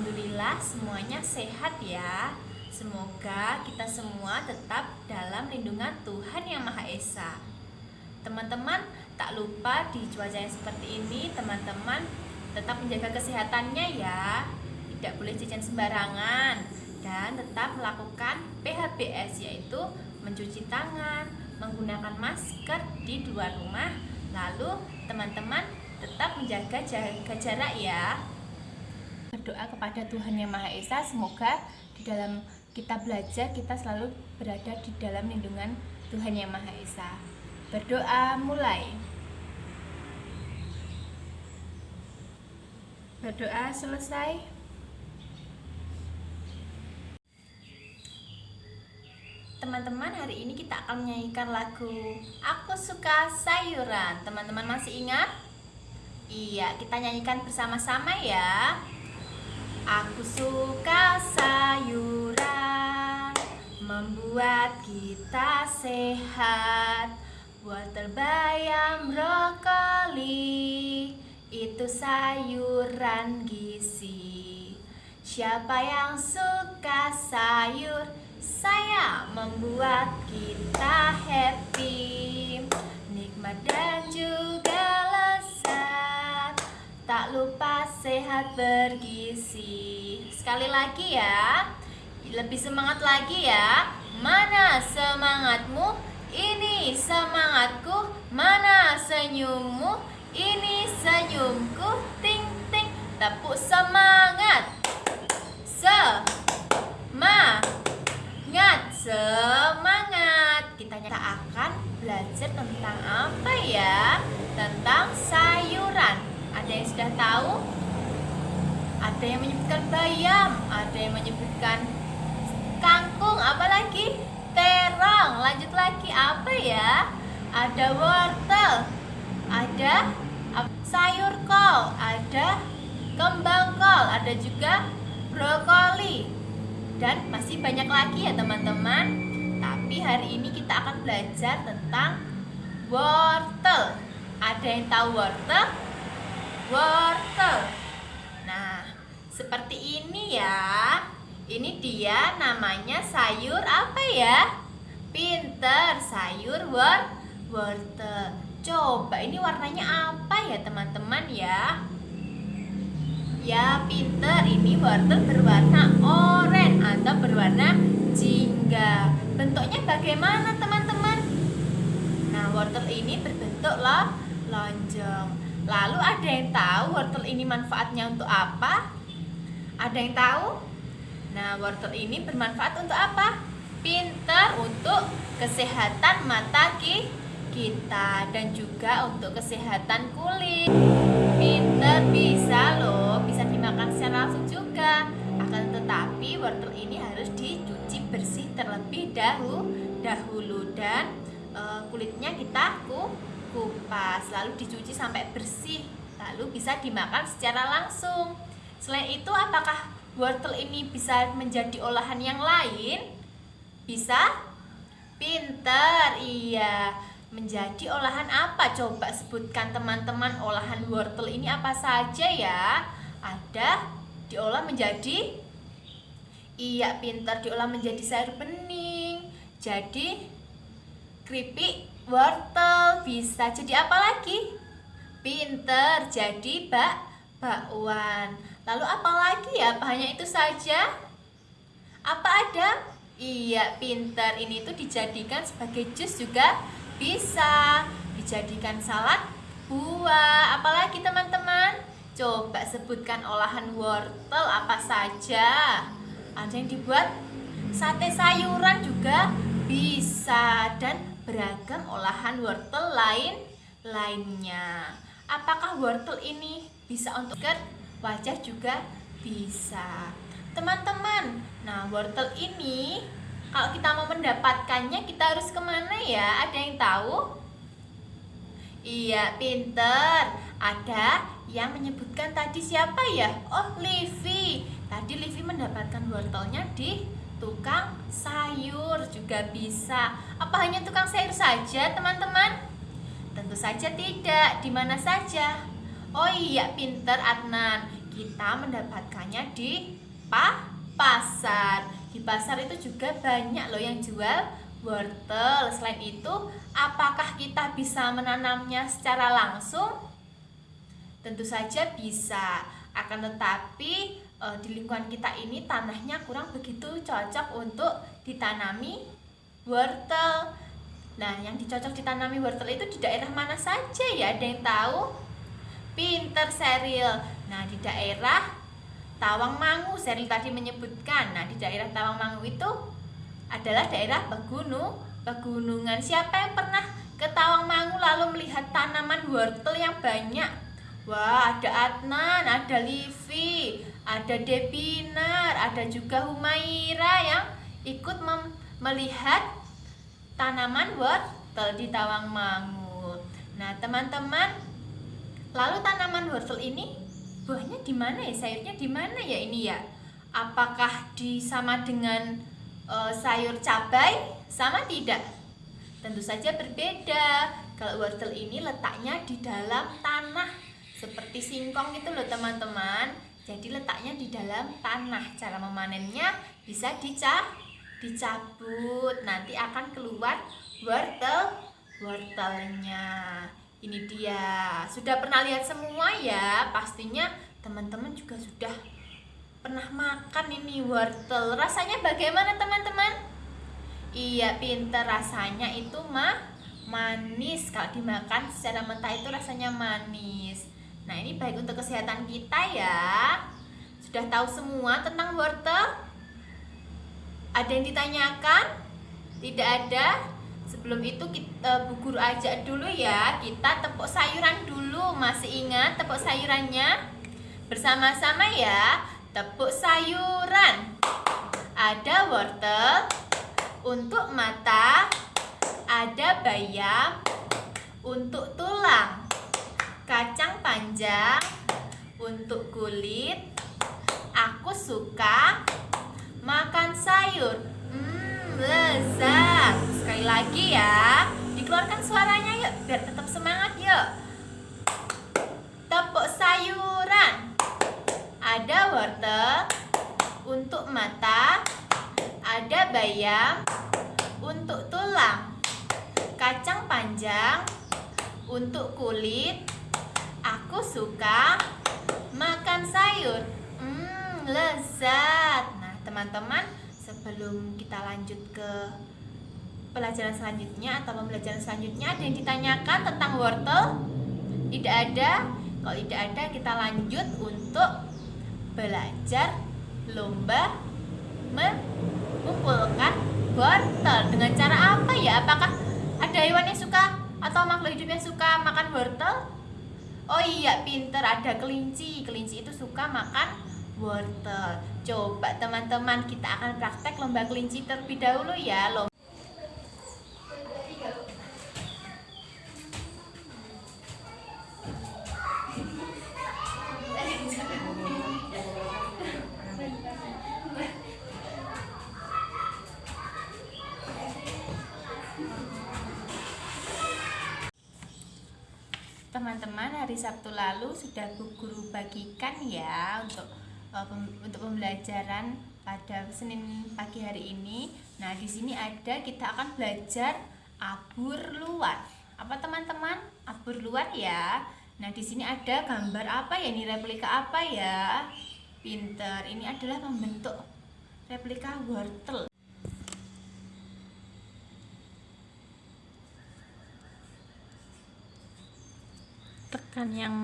Alhamdulillah semuanya sehat ya. Semoga kita semua tetap dalam lindungan Tuhan Yang Maha Esa. Teman-teman, tak lupa di cuaca yang seperti ini, teman-teman tetap menjaga kesehatannya ya. Tidak boleh jajan sembarangan dan tetap melakukan PHBS yaitu mencuci tangan, menggunakan masker di luar rumah. Lalu teman-teman tetap menjaga jaga jarak ya. Berdoa kepada Tuhan Yang Maha Esa semoga di dalam kita belajar kita selalu berada di dalam lindungan Tuhan Yang Maha Esa. Berdoa mulai. Berdoa selesai. Teman-teman, hari ini kita akan menyanyikan lagu Aku Suka Sayuran. Teman-teman masih ingat? Iya, kita nyanyikan bersama-sama ya. Aku suka sayuran Membuat kita sehat. Wortel, bayam, brokoli Itu sayuran gizi. Siapa yang suka sayur Saya membuat kita happy. Nikmat dan juga Tak lupa sehat bergizi. Sekali lagi ya Lebih semangat lagi ya. Mana semangatmu? Ini semangatku. Mana senyummu? Ini senyumku. Ting ting. Tepuk semangat. Semangat Semangat. Kita akan belajar tentang apa ya? Tentang sayuran ada yang sudah tahu? Ada yang menyebutkan bayam, ada yang menyebutkan kangkung, apalagi terong. Lanjut lagi apa ya? Ada wortel, ada sayur kol, ada kembang kol, ada juga brokoli. Dan masih banyak lagi ya teman-teman. Tapi hari ini kita akan belajar tentang wortel. Ada yang tahu wortel? Wortel. Nah, seperti ini ya. Ini dia namanya sayur apa ya? Pinter, sayur wor wortel. Coba ini warnanya apa ya teman-teman ya? Ya pinter, ini wortel berwarna oranye atau berwarna jingga. Bentuknya bagaimana teman-teman? Nah wortel ini berbentuk lonjong. Lalu ada yang tahu wortel ini manfaatnya untuk apa? Ada yang tahu? Nah, wortel ini bermanfaat untuk apa? Pinter untuk kesehatan mata kita dan juga untuk kesehatan kulit. Pinter bisa loh, bisa dimakan secara langsung juga. Akan tetapi wortel ini harus dicuci bersih terlebih dahulu, dahulu dan e, kulitnya kita kupas lalu dicuci sampai bersih lalu bisa dimakan secara langsung. Selain itu apakah wortel ini bisa menjadi olahan yang lain? Bisa. Pinter iya. Menjadi olahan apa? Coba sebutkan teman-teman olahan wortel ini apa saja ya? Ada. Diolah menjadi? Iya pinter. Diolah menjadi sayur bening. Jadi keripik wortel bisa jadi apa lagi? Pinter jadi bak bakwan. Lalu apa lagi ya? Hanya itu saja? Apa ada? Iya, pinter. Ini tuh dijadikan sebagai jus juga bisa. Dijadikan salad buah. Apalagi teman-teman? Coba sebutkan olahan wortel apa saja. Ada yang dibuat sate sayuran juga bisa dan beragam olahan wortel lain lainnya. Apakah wortel ini bisa untuk wajah juga bisa. Teman-teman, nah wortel ini kalau kita mau mendapatkannya kita harus ke mana ya? Ada yang tahu? Iya, pinter. Ada yang menyebutkan tadi siapa ya? Oh, Livi. Tadi Livi mendapatkan wortelnya tukang sayur juga bisa. Apa hanya tukang sayur saja, teman-teman? Tentu saja tidak. Di mana saja? Oh iya, pinter Adnan. Kita mendapatkannya di pa pasar. Di pasar itu juga banyak loh yang jual wortel. Selain itu, apakah kita bisa menanamnya secara langsung? Tentu saja bisa. Akan tetapi e, di lingkungan kita ini tanahnya kurang begitu cocok untuk ditanami wortel. Nah, yang dicocok ditanami wortel itu di daerah mana saja ya? Ada yang tahu? Pinter Seril. Nah, di daerah Tawangmangu Seril tadi menyebutkan. Nah, di daerah Tawangmangu itu adalah daerah pegunung, pegunungan. Siapa yang pernah ke Tawangmangu lalu melihat tanaman wortel yang banyak? Wah, ada Adnan, ada Livi, ada Depinar, ada juga Humaira yang ikut melihat tanaman wortel di Tawangmangu. Nah, teman-teman, lalu tanaman wortel ini buahnya di mana ya? Sayurnya di mana ya ini ya? Apakah di sama dengan e, sayur cabai? Sama tidak? Tentu saja berbeda. Kalau wortel ini letaknya di dalam tanah seperti singkong itu loh teman-teman. Jadi letaknya di dalam tanah. Cara memanennya bisa dicah dicabut. Nanti akan keluar wortel wortelnya. Ini dia. Sudah pernah lihat semua ya? Pastinya teman-teman juga sudah pernah makan ini wortel. Rasanya bagaimana teman-teman? Iya pinter. Rasanya itu mah manis. Kalau dimakan secara mentah itu rasanya manis nah ini baik untuk kesehatan kita ya. Sudah tahu semua tentang wortel? Ada yang ditanyakan? Tidak ada? Sebelum itu kita Bu Guru ajak dulu ya. Kita tepuk sayuran dulu. Masih ingat tepuk sayurannya? Bersama-sama ya. Tepuk sayuran. Ada wortel Untuk mata Ada bayam Untuk tulang Kacang panjang Untuk kulit Aku suka Makan sayur. Hmm, lezat. Sekali lagi ya Dikeluarkan suaranya yuk Biar tetap semangat yuk. Tepuk sayuran. Ada wortel Untuk mata Ada bayam Untuk tulang Kacang panjang Untuk kulit. Aku suka Makan sayur. Hmm, lezat. Teman-teman sebelum kita lanjut ke pelajaran selanjutnya atau pembelajaran selanjutnya ada yang ditanyakan tentang wortel? Tidak ada. Kalau tidak ada kita lanjut untuk belajar lomba mengumpulkan wortel. Dengan cara apa ya? Apakah ada hewan yang suka atau makhluk hidup yang suka makan wortel oh iya pinter ada kelinci kelinci itu suka makan wortel. Coba teman-teman kita akan praktek lomba kelinci terlebih dahulu ya. Lomba teman-teman hari Sabtu lalu sudah Bu Guru bagikan ya untuk pem untuk pembelajaran pada Senin pagi hari ini. Nah, di sini ada kita akan belajar abur luar. Apa teman-teman? Abur luar ya. Nah, di sini ada gambar apa ya? Ini replika apa ya? Pinter. Ini adalah membentuk replika wortel. Tekan yang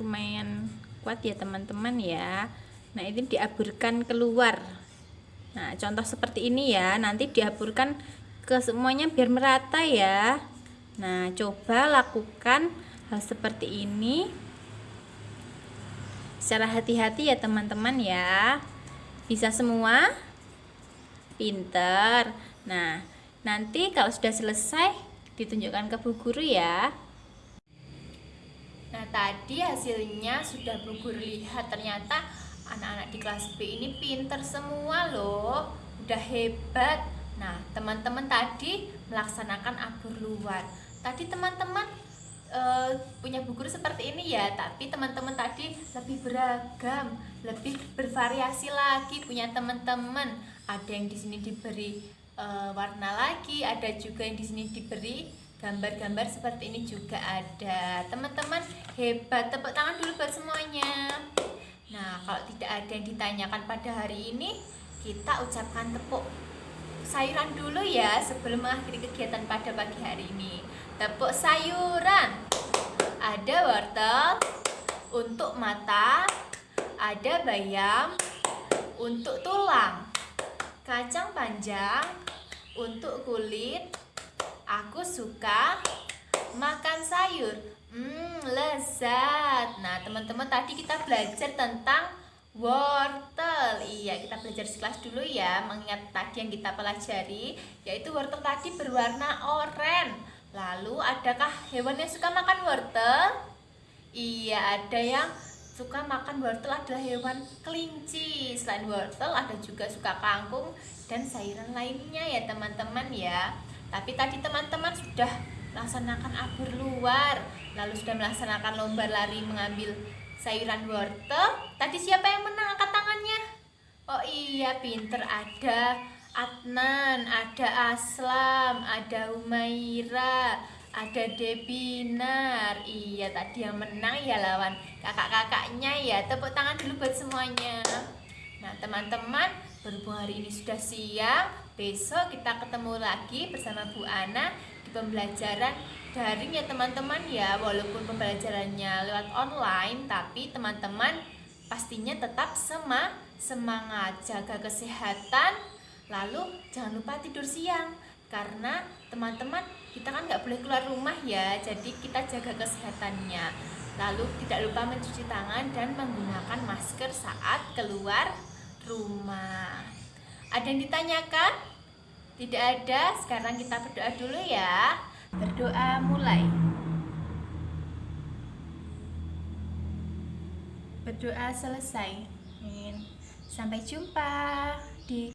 lumayan kuat ya teman-teman ya. Nah ini diaburkan keluar. Nah contoh seperti ini ya. Nanti diaburkan ke semuanya biar merata ya. Nah coba lakukan hal seperti ini. Secara hati-hati ya teman-teman ya. Bisa semua? Pinter. Nah nanti kalau sudah selesai ditunjukkan ke bu guru ya Nah tadi hasilnya sudah Bu Guru lihat ternyata anak-anak di kelas B ini pinter semua loh sudah hebat. Nah, teman-teman tadi melaksanakan abur luar. Tadi teman-teman uh, punya buku seperti ini ya, tapi teman-teman tadi lebih beragam, lebih bervariasi lagi punya teman-teman. Ada yang di sini diberi uh, warna lagi, ada juga yang di sini diberi gambar-gambar seperti ini juga ada. Teman-teman hebat, tepuk tangan dulu buat semuanya. Nah, kalau tidak ada yang ditanyakan pada hari ini, kita ucapkan tepuk sayuran dulu ya sebelum mengakhiri kegiatan pada pagi hari ini. Tepuk sayuran. Ada wortel untuk mata, ada bayam untuk tulang, kacang panjang untuk kulit. Aku suka makan sayur. Hmm, lezat. Nah, teman-teman tadi kita belajar tentang Wortel, iya kita belajar sekelas dulu ya Mengingat tadi yang kita pelajari Yaitu wortel tadi berwarna oranye Lalu adakah hewan yang suka makan wortel? Iya ada yang suka makan wortel adalah hewan kelinci Selain wortel ada juga suka kangkung dan sayuran lainnya ya teman-teman ya Tapi tadi teman-teman sudah melaksanakan abur luar Lalu sudah melaksanakan lomba lari mengambil sayuran wortel. Tadi siapa yang menang? Angkat tangannya. Oh iya, pinter. Ada Adnan, ada Aslam, ada Umaira, ada Debinar. Iya, tadi yang menang ya lawan kakak-kakaknya ya. Tepuk tangan dulu buat semuanya. Nah, teman-teman, berhubung hari ini sudah siang, besok kita ketemu lagi bersama Bu Ana di pembelajaran daring ya teman-teman ya. Walaupun pembelajarannya lewat online tapi teman-teman pastinya tetap sema semangat jaga kesehatan. Lalu jangan lupa tidur siang karena teman-teman kita kan nggak boleh keluar rumah ya jadi kita jaga kesehatannya. Lalu tidak lupa mencuci tangan dan menggunakan masker saat keluar rumah ada yang ditanyakan? tidak ada sekarang kita berdoa dulu ya Berdoa mulai. Berdoa selesai. Sampai jumpa di